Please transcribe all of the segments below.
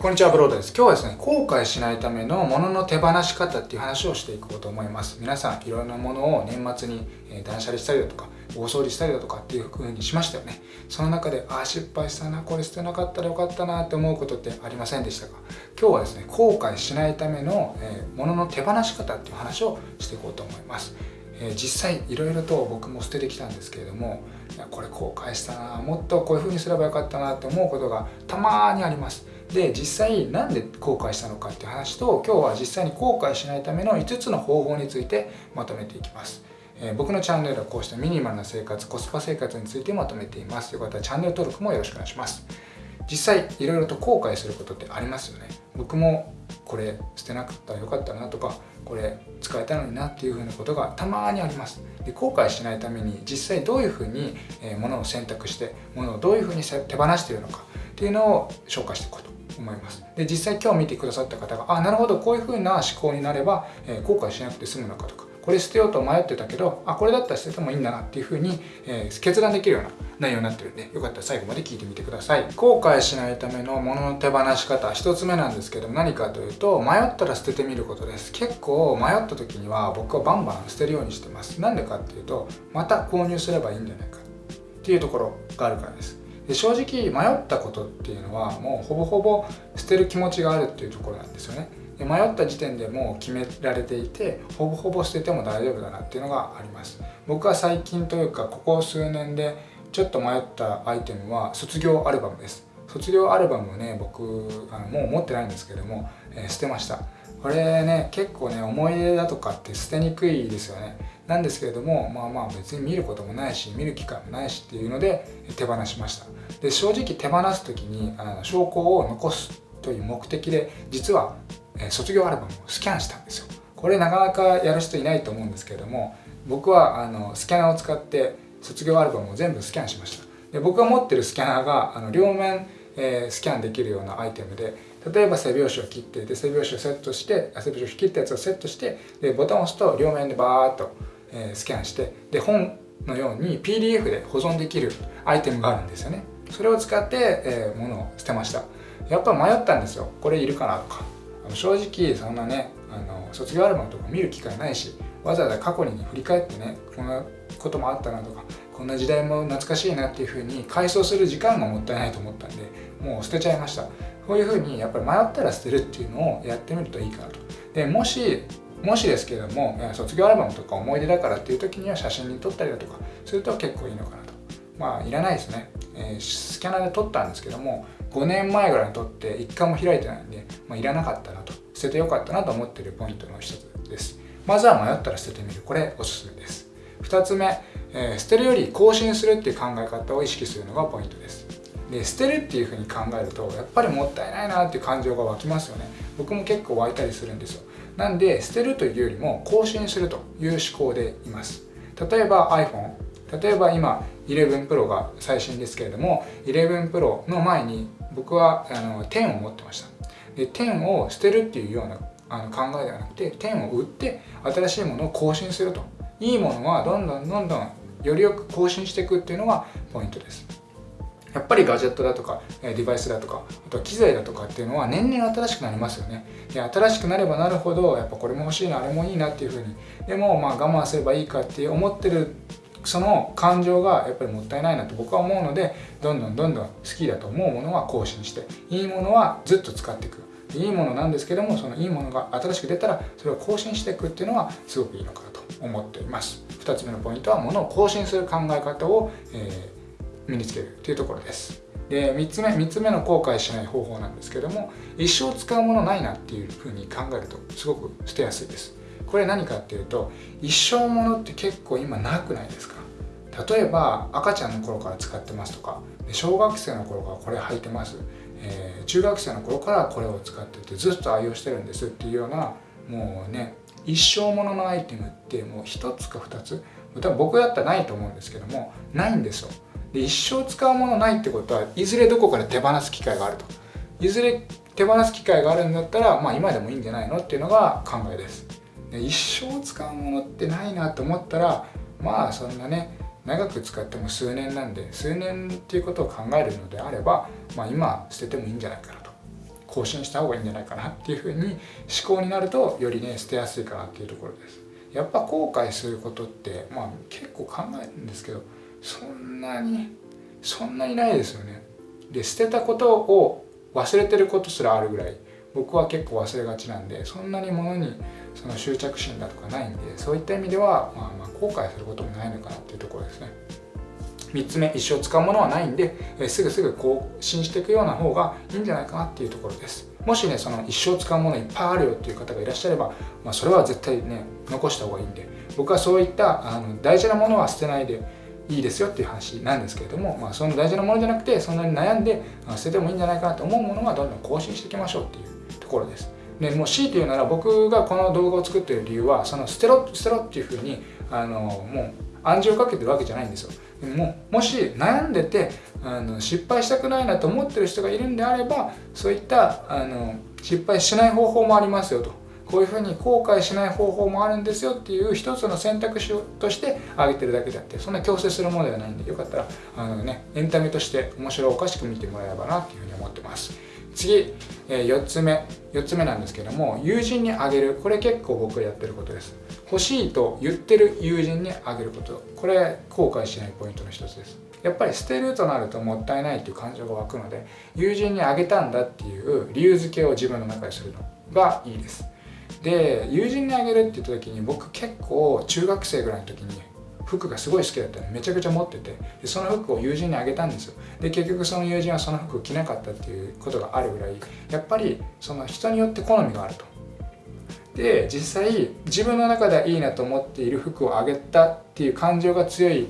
こんにちは、ブロードです。今日はですね、後悔しないための物のの手放し方っていう話をしていこうと思います。皆さん、いろんなものを年末に断捨離したりだとか、大掃除したりだとかっていう風にしましたよね。その中で、ああ、失敗したな、これ捨てなかったらよかったなって思うことってありませんでしたか？今日はですね、後悔しないための、えー、物の手放し方っていう話をしていこうと思います。実際いろいろと僕も捨ててきたんですけれどもこれ後悔したなもっとこういう風にすればよかったなって思うことがたまにありますで実際なんで後悔したのかっていう話と今日は実際に後悔しないための5つの方法についてまとめていきます、えー、僕のチャンネルはこうしたミニマルな生活コスパ生活についてまとめています。よかったらチャンネル登録もよろしくお願いします。実際いろいろと後悔することってありますよね。僕もこれ捨てなくったらよかったなとかこれ使えたのになっていうふうなことがたまにあります。で後悔しないために実際どういうふうにものを選択してものをどういうふうに手放しているのかっていうのを紹介していこうと思います。で実際今日見てくださった方があなるほどこういう風な思考になれば、えー、後悔しなくて済むのかとかこれ捨てようと迷ってたけどあこれだったら捨ててもいいんだなっていう風に、えー、決断できるような内容になってるんでよかったら最後まで聞いてみてください。後悔しないための物のの手放し方1つ目なんですけども何かというと迷ったら捨ててみることです。結構迷った時には僕はバンバン捨てるようにしてます。なんでかっていうとまた購入すればいいんじゃないかっていうところがあるからです。で正直迷ったことっていうのはもうほぼほぼ捨てる気持ちがあるっていうところなんですよね。で迷った時点でもう決められていてほぼほぼ捨てても大丈夫だなっていうのがあります。僕は最近というかここ数年でちょっと迷ったアイテムは卒業アルバムです。卒業アルバムをね僕あのもう持ってないんですけども、えー、捨てました。これね結構ね思い出だとかって捨てにくいですよね。なんですけれどもまあまあ別に見ることもないし見る機会もないしっていうので手放しました。で正直手放す時にあの証拠を残すという目的で実は、え卒業アルバムをスキャンしたんですよ。これなかなかやる人いないと思うんですけれども僕はあのスキャナーを使って卒業アルバムを全部スキャンしました。で僕が持ってるスキャナーがあの両面、えー、スキャンできるようなアイテムで例えば背拍子を切ってで背拍子をセットして背拍子を切ったやつをセットしてでボタンを押すと両面でバーッと、えー、スキャンしてで本のように PDF で保存できるアイテムがあるんですよね。それを使って、えー、物を捨てました。やっぱ迷ったんですよ。これいるかなとか。正直そんなねあの卒業アルバムとか見る機会ないしわざわざ過去に振り返ってねこんなこともあったなとかこんな時代も懐かしいなっていうふうに回想する時間がもったいないと思ったんでもう捨てちゃいました。こういうふうにやっぱり迷ったら捨てるっていうのをやってみるといいかなと。でもしもしですけども卒業アルバムとか思い出だからっていう時には写真に撮ったりだとかすると結構いいのかなと。まあいらないですね、えー、スキャナーで撮ったんですけども5年前ぐらいに撮って1回も開いてないんで、まあ、いらなかったなと。捨ててよかったなと思ってるポイントの一つです。まずは迷ったら捨ててみる。これおすすめです。2つ目、えー、捨てるより更新するっていう考え方を意識するのがポイントです。で捨てるっていうふうに考えるとやっぱりもったいないなっていう感情が湧きますよね。僕も結構湧いたりするんですよ。なんで捨てるというよりも更新するという思考でいます。例えば iPhone 例えば今11 Pro が最新ですけれども11 Pro の前に僕はあの10を持ってました。で10を捨てるっていうようなあの考えではなくて10を売って新しいものを更新すると。いいものはどんどんどんどんよりよく更新していくっていうのがポイントです。やっぱりガジェットだとかデバイスだとかあとは機材だとかっていうのは年々新しくなりますよね。で新しくなればなるほどやっぱこれも欲しいなあれもいいなっていうふうに。でもまあ我慢すればいいかって思ってるその感情がやっぱりもったいないなと僕は思うのでどんどんどんどん好きだと思うものは更新していいものはずっと使っていく。いいものなんですけどもそのいいものが新しく出たらそれを更新していくっていうのはすごくいいのかなと思っています。2つ目のポイントはものを更新する考え方を、えー、身につけるというところです。で3つ目3つ目の後悔しない方法なんですけども一生使うものないなっていうふうに考えるとすごく捨てやすいです。これ何かっていうと一生ものって結構今なくないですか？例えば赤ちゃんの頃から使ってますとか小学生の頃からこれ履いてます、えー、中学生の頃からこれを使っててずっと愛用してるんですっていうようなもうね一生もののアイテムってもう1つか2つ。多分僕だったらないと思うんですけどもないんですよ。で一生使うものないってことはいずれどこかで手放す機会があると。いずれ手放す機会があるんだったらまあ今でもいいんじゃないのっていうのが考えです。で一生使うものってないなと思ったらまあそんなね長く使っても数年なんで数年っていうことを考えるのであれば、まあ、今捨ててもいいんじゃないかなと。更新した方がいいんじゃないかなっていうふうに思考になるとよりね捨てやすいかなっていうところです。やっぱ後悔することってまあ結構考えるんですけどそんなにそんなにないですよね。で捨てたことを忘れてることすらあるぐらい僕は結構忘れがちなんでそんなに物にその執着心だとかないんでそういった意味では、まあ、まあ後悔することもないのかなっていうところですね。3つ目一生使うものはないんで、えすぐすぐ更新していくような方がいいんじゃないかなっていうところです。もしねその一生使うものいっぱいあるよっていう方がいらっしゃれば、まあ、それは絶対ね残した方がいいんで僕はそういったあの大事なものは捨てないでいいですよっていう話なんですけれども、まあ、その大事なものじゃなくてそんなに悩んで捨ててもいいんじゃないかなと思うものはどんどん更新していきましょうっていうところです。でもう強いて言うなら僕がこの動画を作ってる理由はその捨てろ捨てろっていうふうにあのもう暗示をかけてるわけじゃないんですよ。でももし悩んでてあの失敗したくないなと思ってる人がいるんであればそういったあの失敗しない方法もありますよと。こういうふうに後悔しない方法もあるんですよっていう一つの選択肢として挙げてるだけであってそんな強制するものではないんでよかったらあの、ね、エンタメとして面白おかしく見てもらえればなっていうふうに思ってます。次、え、4つ目4つ目なんですけども友人にあげる。これ結構僕がやってることです。欲しいと言ってる友人にあげること。これ後悔しないポイントの一つです。やっぱり捨てるとなるともったいないっていう感情が湧くので友人にあげたんだっていう理由付けを自分の中でするのがいいです。で友人にあげるって言った時に僕結構中学生ぐらいの時に服がすごい好きだったの。でめちゃくちゃ持ってて。でその服を友人にあげたんですよ。で結局その友人はその服を着なかったっていうことがあるぐらいやっぱりその人によって好みがあると。で実際自分の中ではいいなと思っている服をあげたっていう感情が強い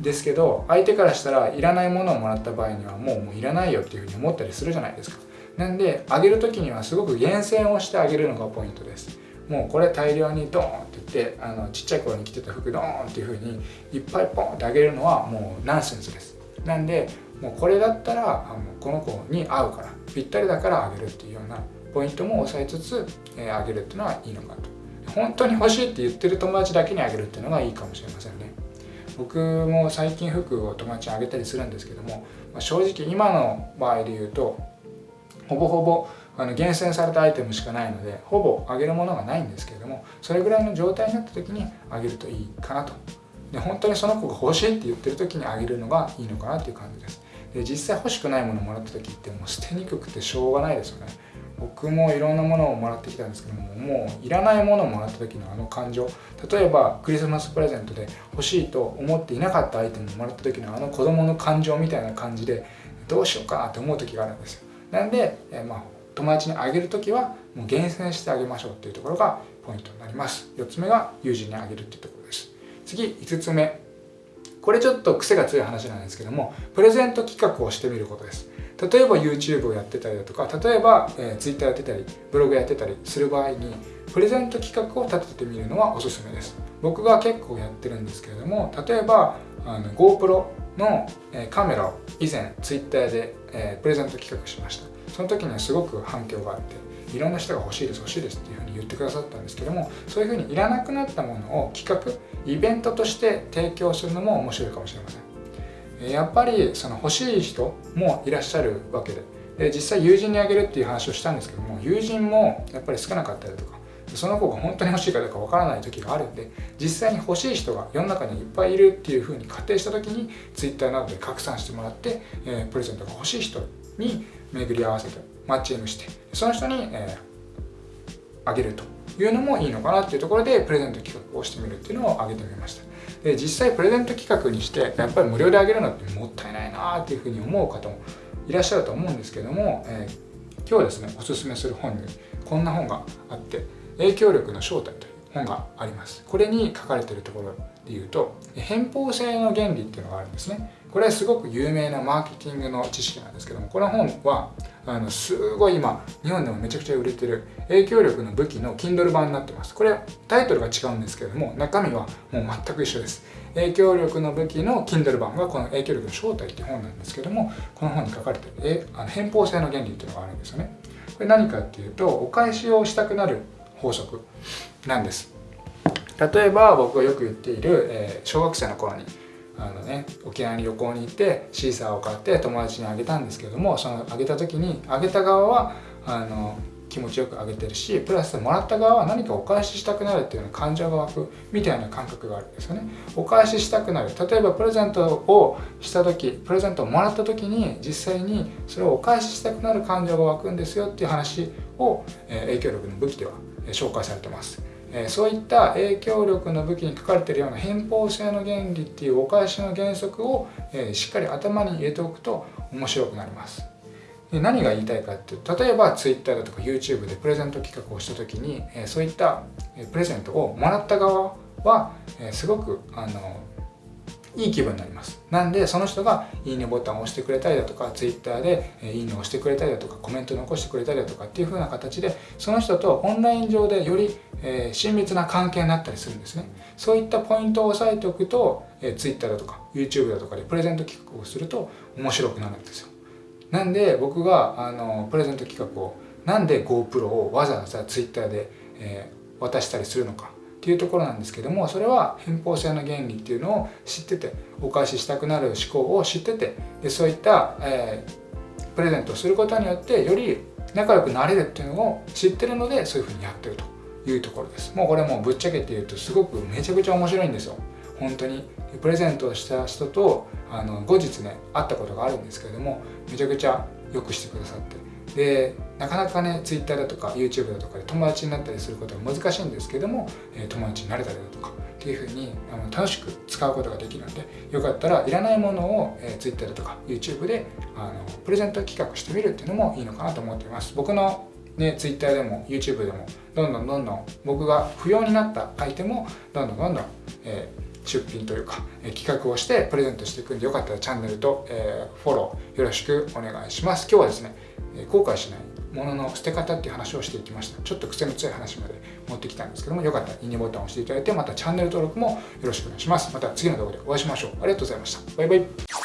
ですけど相手からしたらいらないものをもらった場合にはもうもういらないよっていうふうに思ったりするじゃないですか。なんであげる時にはすごく厳選をしてあげるのがポイントです。もうこれ大量にドーンって言ってあのちっちゃい頃に着てた服ドーンっていう風にいっぱいポンってあげるのはもうナンセンスです。なんでもうこれだったらあのこの子に合うからぴったりだからあげるっていうようなポイントも押さえつつ、えー、あげるっていうのはいいのかと。本当に欲しいって言ってる友達だけにあげるっていうのがいいかもしれませんね。僕も最近服を友達にあげたりするんですけども、まあ、正直今の場合で言うとほぼほぼあの厳選されたアイテムしかないのでほぼあげるものがないんですけれどもそれぐらいの状態になった時にあげるといいかなと。で本当にその子が欲しいって言ってる時にあげるのがいいのかなっていう感じです。で実際欲しくないものをもらった時ってもう捨てにくくてしょうがないですよね。僕もいろんなものをもらってきたんですけどももういらないものをもらった時のあの感情。例えばクリスマスプレゼントで欲しいと思っていなかったアイテムをもらった時のあの子供の感情みたいな感じでどうしようかなって思う時があるんですよ。なんで、えまあ、友達にあげる時はもう厳選してあげましょうっていうところがポイントになります。4つ目が友人にあげるっていうところです。次5つ目。これちょっと癖が強い話なんですけどもプレゼント企画をしてみることです。例えば YouTube をやってたりだとか例えば、えー、Twitter やってたりブログやってたりする場合にプレゼント企画を立ててみるのはおすすめです。僕が結構やってるんですけれども例えばあの GoPro の、カメラを以前 Twitter で、プレゼント企画しました。その時にはすごく反響があっていろんな人が欲しいです欲しいですっていうふうに言ってくださったんですけどもそういうふうにいらなくなったものを企画イベントとして提供するのも面白いかもしれません。やっぱりその欲しい人もいらっしゃるわけでで実際友人にあげるっていう話をしたんですけども友人もやっぱり少なかったりとかその子が本当に欲しいかどうかわからない時があるんで実際に欲しい人が世の中にいっぱいいるっていうふうに仮定した時に Twitter などで拡散してもらって、えー、プレゼントが欲しい人に巡り合わせてマッチングしてその人に、えー、あげるというのもいいのかなっていうところでプレゼント企画をしてみるっていうのを挙げてみました。で実際プレゼント企画にしてやっぱり無料であげるのってもったいないなっていうふうに思う方もいらっしゃると思うんですけども、えー、今日ですねおすすめする本にこんな本があって影響力の正体という本があります。これに書かれているところで言うと偏方性の原理っていうのがあるんですね。これはすごく有名なマーケティングの知識なんですけどもこの本はあのすごい今日本でもめちゃくちゃ売れてる影響力の武器の Kindle 版になってます。これタイトルが違うんですけども中身はもう全く一緒です。影響力の武器の Kindle 版がこの影響力の正体っていう本なんですけどもこの本に書かれてるえあの偏方性の原理っていうのがあるんですよね。これ何かっていうとお返しをしたくなる法則なんです。例えば僕がよく言っている、えー、小学生の頃にあのね沖縄に旅行に行ってシーサーを買って友達にあげたんですけどもそのあげた時にあげた側はあの気持ちよくあげてるしプラスもらった側は何かお返ししたくなるっていうような感情が湧くみたいな感覚があるんですよね。お返ししたくなる。例えばプレゼントをした時プレゼントをもらった時に実際にそれをお返ししたくなる感情が湧くんですよっていう話を、え影響力の武器では、え紹介されてます。えそういった影響力の武器に書かれているような偏方性の原理っていうお返しの原則を、えしっかり頭に入れておくと面白くなります。で何が言いたいかっていうと例えば Twitter だとか YouTube でプレゼント企画をした時に、えそういったプレゼントをもらった側は、えすごくあのいい気分になります。なんでその人がいいねボタンを押してくれたりだとか Twitter でいいねを押してくれたりだとかコメント残してくれたりだとかっていう風な形でその人とオンライン上でより、え親密な関係になったりするんですね。そういったポイントを押さえておくと、え Twitter だとか YouTube だとかでプレゼント企画をすると面白くなるんですよ。なんで僕があのプレゼント企画をなんで GoPro をわざわざ Twitter で、えー、渡したりするのかっていうところなんですけどもそれは偏方性の原理っていうのを知っててお返ししたくなる思考を知っててでそういった、えー、プレゼントをすることによってより仲良くなれるっていうのを知ってるのでそういうふうにやってるというところです。もうこれもうぶっちゃけて言うとすごくめちゃくちゃ面白いんですよ。本当に。プレゼントをした人とあの後日ね会ったことがあるんですけれどもめちゃくちゃよくしてくださって。でなかなかね Twitter だとか YouTube だとかで友達になったりすることは難しいんですけども、え友達になれたりだとかっていうふうにあの楽しく使うことができるのでよかったらいらないものを、え Twitter だとか YouTube であのプレゼント企画してみるっていうのもいいのかなと思っています。僕のね、Twitter でも YouTube でもどんどんどんどん僕が不要になったアイテムをどんどんどんどん、えー出品というか、え企画をしてプレゼントしていくんでよかったらチャンネルと、えフォローよろしくお願いします。今日はですねえ後悔しないものの捨て方っていう話をしていきました。ちょっと癖の強い話まで持ってきたんですけどもよかったらいいねボタンを押していただいてまたチャンネル登録もよろしくお願いします。また次の動画でお会いしましょう。ありがとうございました。バイバイ。